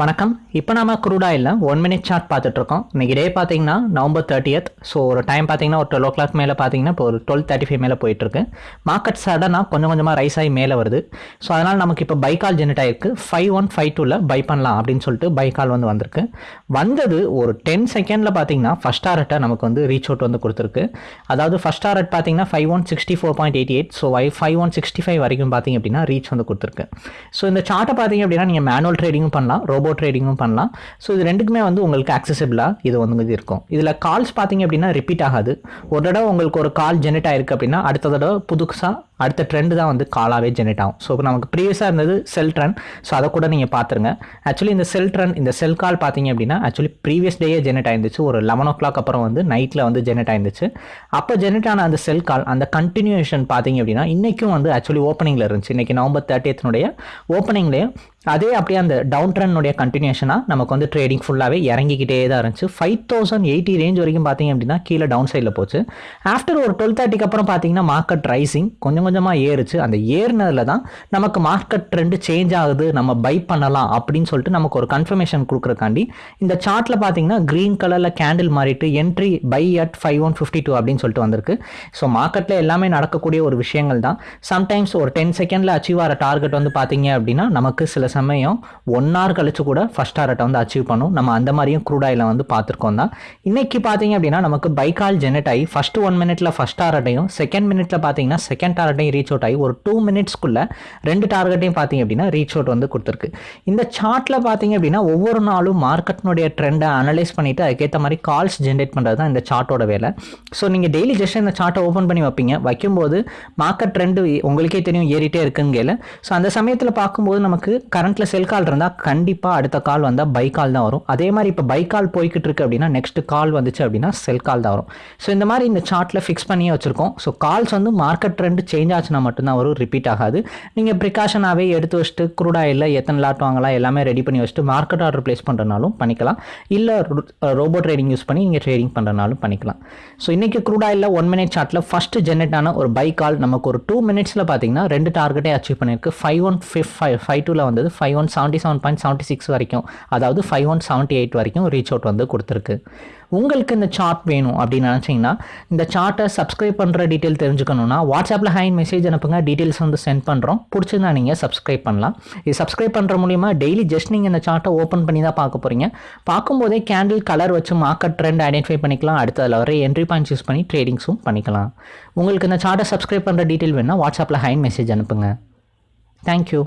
வணக்கம். இப்போ நம்ம குரூடாயில் ஒன் மினிட் சார்ட் பார்த்துட்ருக்கோம். இன்றைக்கி டே பார்த்தீங்கன்னா நவம்பர் தேர்ட்டியத் ஸோ ஒரு டைம் பார்த்தீங்கன்னா ஒரு டுவெல் ஓ கிளாக் மேலே பார்த்தீங்கன்னா இப்போ ஒரு டுவெல் தேர்ட்டி ஃபைவ் மேலே போயிட்டுருக்கு மார்க்கெட் சடனாக கொஞ்சம் கொஞ்சமாக ரைஸ் ஆகி மேலே வருது. ஸோ அதனால் நமக்கு இப்போ பைக்கால் ஜெனரேட் ஆகிருக்கு ஃபைவ் ஒன் ஃபைவ் டூவில் பை பண்ணலாம் அப்படின்னு சொல்லிட்டு பைக்கால் வந்து வந்திருக்கு. வந்தது ஒரு டென் செகண்டில் பார்த்தீங்கன்னா ஃபஸ்ட் டாரட்டை நமக்கு வந்து ரீச் அவுட் வந்து கொடுத்துருக்கு. அதாவது ஃபஸ்ட் டாரட் பார்த்தீங்கன்னா five one sixty four point eighty eight so I five one sixty five வரைக்கும் பார்த்தீங்க அப்படின்னா ரீச் வந்து கொடுத்துருக்கு. ஸோ இந்த சார்ட்டை பார்த்தீங்க அப்படின்னா நீங்கள் மேனுவல் ட்ரேடிங்கும் பண்ணலாம். ரோபோ ட்ரேடிங்கும் பண்ணலாம். ஸோ இது ரெண்டுக்குமே வந்து உங்களுக்கு அக்சசபிளாக இது வந்து இது இருக்கும். இதில் கால்ஸ் பார்த்தீங்க அப்படின்னா ரிப்பீட் ஆகாது. ஒரு தடவை உங்களுக்கு ஒரு கால் ஜெனரேட் ஆயிருக்கு அப்படின்னா அடுத்த தடவை புதுசாக அடுத்த ட்ரெண்ட் தான் வந்து காலாகவே ஜெனரேட் ஆகும். ஸோ நமக்கு ப்ரீவியஸாக இருந்தது செல் ட்ரெண்ட் ஸோ அதை கூட நீங்கள் பார்த்துருங்க ஆக்சுவலி இந்த செல் ட்ரெண்ட் இந்த செல் கால் பார்த்தீங்க அப்படின்னா ஆக்சுவலி ப்ரீவியஸ் டேயே ஜெனரேட் ஆயிருந்துச்சு. ஒரு லெவன் ஓ கிளாக் அப்புறம் வந்து நைட்டில் வந்து ஜெனரேட் ஆயிருந்துச்சு. அப்போ ஜெனரேட் ஆன அந்த செல் கால் அந்த கண்டினியூஷன் பார்த்தீங்க அப்படின்னா இன்றைக்கும் வந்து ஆக்சுவலி ஓப்பனிங்கில் இருந்துச்சு. இன்றைக்கி நவம்பர் தேர்ட்டியத்தினுடைய ஓப்பனிங்லேயே அதே அப்படியே அந்த டவுன் ட்ரெண்டுடைய கண்டினியூஷனாக நமக்கு வந்து ட்ரேடிங் ஃபுல்லாகவே இறங்கிக்கிட்டே தான் இருந்துச்சு. ஃபைவ் தௌசண்ட் எயிட்டி ரேஞ்ச் வரைக்கும் பார்த்தீங்க அப்படின்னா கீழே டவுன் சைடில் போச்சு. ஆஃப்டர் ஒரு டுவெல் தேர்ட்டிக்கு அப்புறம் பார்த்தீங்கன்னா மார்க்கெட் ரைசிங் கொஞ்சம் கொஞ்சமாக ஏறுச்சு. அந்த ஏறினதில் தான் நமக்கு மார்க்கெட் ட்ரெண்டு சேஞ்ச் ஆகுது. நம்ம பை பண்ணலாம் அப்படின்னு சொல்லிட்டு நமக்கு ஒரு கன்ஃபர்மேஷன் கொடுக்குறக்காண்டி இந்த சார்ட்டில் பார்த்தீங்கன்னா க்ரீன் கலரில் கேண்டில் மாறிட்டு entry buy at five one fifty two அப்படின்னு சொல்லிட்டு வந்திருக்கு. ஸோ மார்க்கெட்டில் எல்லாமே நடக்கக்கூடிய ஒரு விஷயங்கள் தான். சம்டைம்ஸ் ஒரு டென் செகண்டில் அச்சீவ் ஆகிற டார்கெட் வந்து பார்த்தீங்க அப்படின்னா நமக்கு சில சமயம் ஒன் ஹவர் கழிச்சு கூட ஃபஸ்ட் டார்கெட்டை வந்து அச்சீவ் பண்ணும். நம்ம அந்த மாதிரியும் க்ரூட் வந்து பார்த்துருக்கோம் தான். இன்னைக்கு பார்த்தீங்க அப்படின்னா நமக்கு பைக்கால் ஜெனரேட் ஆகி ஃபஸ்ட்டு ஒன் மினிட்ல ஃபஸ்ட் டார்கெட்டையும் செகண்ட் மினிட்ல பார்த்தீங்கன்னா செகண்ட் டார்கெட்டையும் ரீச் அவுட் ஆகி ஒரு டூ மினிட்ஸ்க்குள்ள ரெண்டு டார்கெட்டையும் பார்த்தீங்க அப்படின்னா ரீச் அவுட் வந்து கொடுத்துருக்கு. இந்த சார்ட்ல பார்த்தீங்க அப்படின்னா ஒவ்வொரு நாளும் மார்க்கெட்டினுடைய ட்ரெண்டை அனலைஸ் பண்ணிட்டு அதுக்கேற்ற மாதிரி கால்ஸ் ஜென்ரேட் பண்ணுறது தான் இந்த சார்ட்டோட வேலை. ஸோ நீங்கள் டெய்லி ஜஸ்ட் இந்த சார்ட்டை ஓப்பன் பண்ணி வைப்பீங்க. வைக்கும்போது மார்க்கெட் ட்ரெண்டு உங்களுக்கே தெரியும் ஏறிட்டே இருக்குன்னு ஸோ அந்த சமயத்தில் பார்க்கும்போது நமக்கு கரண்ட்டில் செல் கால் இருந்தால் கண்டிப்பாக அடுத்த கால் வந்தால் பை கால் தான் வரும். அதே மாதிரி இப்போ பை கால் போய்கிட்டு இருக்கு அப்படின்னா நெக்ஸ்ட் கால் வந்துச்சு அப்படின்னா செல் கால் தான் வரும். ஸோ இந்த மாதிரி இந்த சார்ட்டில் ஃபிக்ஸ் பண்ணியே வச்சிருக்கோம். ஸோ கால்ஸ் வந்து மார்க்கெட் ட்ரெண்ட் சேஞ்ச் ஆச்சுன்னா மட்டும்தான் வரும் ரிப்பீட் ஆகாது. நீங்கள் ப்ரிகாஷனாகவே எடுத்து வச்சுட்டு குரூட் ஆயில் எத்தனை லாட் வாங்கலாம் எல்லாமே ரெடி பண்ணி வச்சுட்டு மார்க்கெட் ஆர்டர் ப்ளேஸ் பண்ணுறனாலும் பண்ணிக்கலாம். இல்லை ரோபோ ட்ரேடிங் யூஸ் பண்ணி நீங்கள் ட்ரேடிங் பண்ணுறனாலும் பண்ணிக்கலாம். ஸோ இன்றைக்கி க்ரூட் ஆயிலில் ஒன் மினிட் சார்ட்டில் ஃபஸ்ட்டு ஜென்ரேட் ஆன ஒரு பை கால் நமக்கு ஒரு டூ மினிட்ஸில் பார்த்தீங்கன்னா ரெண்டு டார்கெட்டே அச்சீவ் பண்ணியிருக்கு. Five one fif five five டூவில் வந்தது five one seventy seven point seventy six வரைக்கும். அதாவது ஃபைவ் ஒன் செவன்ட்டி எயிட் வரைக்கும் ரீச் அவுட் வந்து கொடுத்துருக்கு. உங்களுக்கு இந்த சார்ட் வேணும் அப்படின்னு நினச்சிங்கன்னா இந்த சார்ட்டை சப்ஸ்கிரைப் பண்ணுற டீட்டெயில் தெரிஞ்சுக்கணும்னா வாட்ஸ்அப்பில் ஆன்லைன் மெசேஜ் அனுப்புங்க. டீட்டெயில்ஸ் வந்து சென்ட் பண்ணுறோம் பிடிச்சிருந்தா நீங்கள் சப்ஸ்கிரைப் பண்ணலாம். இது சப்ஸ்கிரைப் பண்ணுற மூலிமா டெய்லி ஜஸ்ட் நீங்கள் இந்த சார்ட்டை ஓப்பன் பண்ணி தான் பார்க்க போகிறீங்க பார்க்கும்போதே கேண்டில் கலர் வச்சு மார்க்கெட் ட்ரெண்ட் ஐடென்டிஃபை பண்ணிக்கலாம். அடுத்த அதில் வர என்ட்ரி பாயிண்ட் யூஸ் பண்ணி ட்ரேடிங்ஸும் பண்ணிக்கலாம். உங்களுக்கு இந்த சார்ட்டை சப்ஸ்கிரைப் பண்ணுற டீட்டெயில் வேணால் வாட்ஸ்அப்பில் ஹைன் மெசேஜ் அனுப்புங்க. தேங்க்யூ